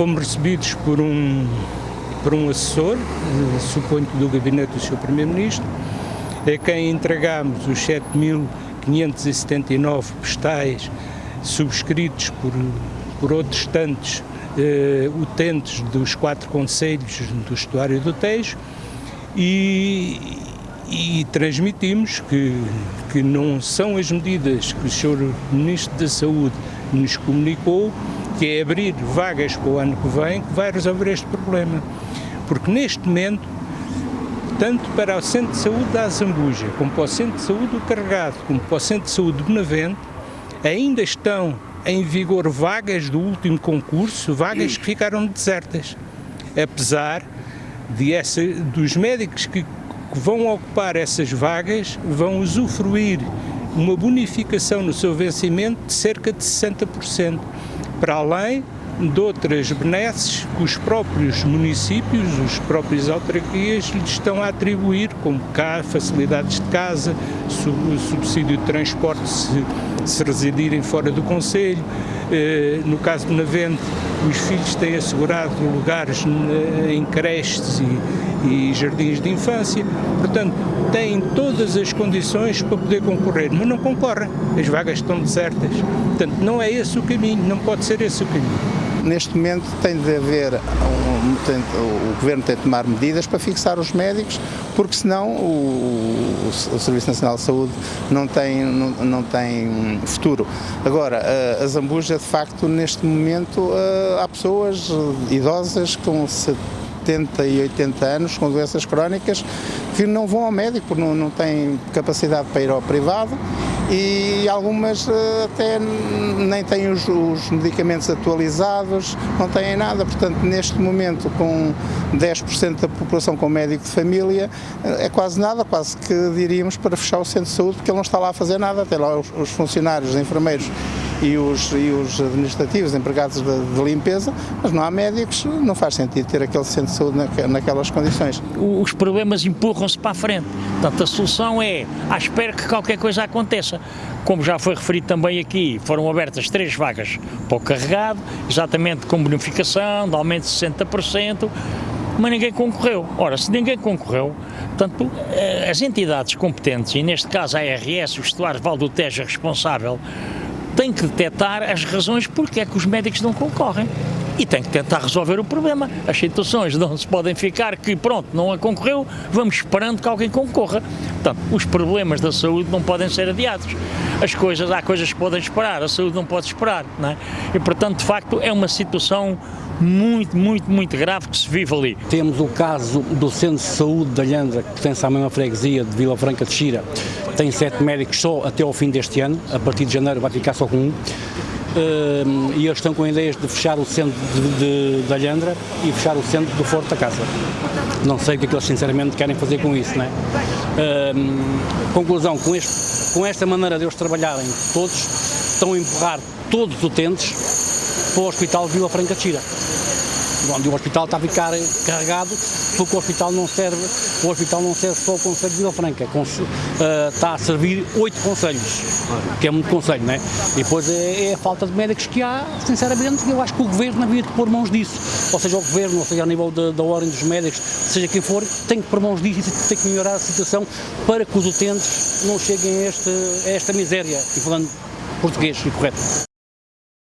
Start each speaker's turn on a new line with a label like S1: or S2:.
S1: fomos recebidos por um, por um assessor, suponho que do gabinete do Sr. Primeiro-Ministro, a quem entregámos os 7.579 postais subscritos por, por outros tantos eh, utentes dos quatro conselhos do estuário do Tejo e, e transmitimos que, que não são as medidas que o Sr. Ministro da Saúde nos comunicou, que é abrir vagas para o ano que vem, que vai resolver este problema. Porque neste momento, tanto para o Centro de Saúde da Azambuja, como para o Centro de Saúde do Carregado, como para o Centro de Saúde do Benavente, ainda estão em vigor vagas do último concurso, vagas que ficaram desertas. Apesar de essa, dos médicos que, que vão ocupar essas vagas, vão usufruir uma bonificação no seu vencimento de cerca de 60%, para além de outras benesses que os próprios municípios, os próprios autarquias lhes estão a atribuir, como cá, facilidades de casa, subsídio de transporte se, se residirem fora do Conselho, eh, no caso de Navente, os filhos têm assegurado lugares em creches e, e jardins de infância, portanto, têm todas as condições para poder concorrer, mas não concorrem, as vagas estão desertas. Portanto, não é esse o caminho, não pode ser esse o caminho.
S2: Neste momento tem de haver, um, tem, o Governo tem de tomar medidas para fixar os médicos, porque senão o, o, o Serviço Nacional de Saúde não tem, não, não tem futuro. Agora, a, a Zambuja, de facto, neste momento, há pessoas idosas com 70 e 80 anos com doenças crónicas que não vão ao médico, porque não, não têm capacidade para ir ao privado e algumas eh, até nem têm os, os, medicamentos atualizados, não têm nada, portanto neste momento com 10% da população com médico de família eh, é quase nada, quase que diríamos para fechar o centro de saúde porque ele não está lá a fazer nada, até lá os, os funcionários, os enfermeiros e os, e os administrativos, empregados de, de, limpeza, mas não há médicos, não faz sentido ter aquele centro de saúde naquelas condições.
S3: Os problemas empurram-se para a frente, portanto a solução é à espera que qualquer coisa aconteça. Como já foi referido também aqui, foram abertas três vagas para o carregado, exatamente com bonificação, de aumento de 60%, mas ninguém concorreu. Ora, se ninguém concorreu, portanto, eh, as entidades competentes, e neste caso a ARS, o Estuário Val do Tejo é responsável, tem que detectar as razões porque é que os médicos não concorrem e tem que tentar resolver o problema. As situações não se podem ficar que, pronto, não a concorreu, vamos esperando que alguém concorra. Portanto, os problemas da saúde não podem ser adiados. As coisas, há coisas que podem esperar, a saúde não pode esperar, não é? E, portanto, de facto, é uma situação muito, muito, muito grave que se vive ali.
S4: Temos o caso do Centro de Saúde da Lhandra, que tem a mesma freguesia de Vila Franca de Xira, tem sete médicos só até ao fim deste ano, a partir de janeiro vai ficar só com um. Uh, e eles estão com ideias de fechar o centro de, de, de Alhandra e fechar o centro do Forte da Casa. Não sei o que, é que eles sinceramente querem fazer com isso, não é? Uh, conclusão, com, este, com esta maneira de eles trabalharem, todos estão a empurrar todos os utentes para o Hospital Vila Franca de Xira onde o hospital está a ficar carregado, porque o hospital não serve, o hospital não serve só o Conselho de Vila Franca, uh, está a servir oito conselhos, que é muito conselho, não é? E depois é, é, a falta de médicos que há, sinceramente, eu acho que o Governo havia de pôr mãos disso, ou seja, o Governo, ou seja, a nível da ordem dos médicos, seja quem for, tem que pôr mãos disso e tem que melhorar a situação para que os utentes não cheguem a, este, a esta miséria, e falando português e correto.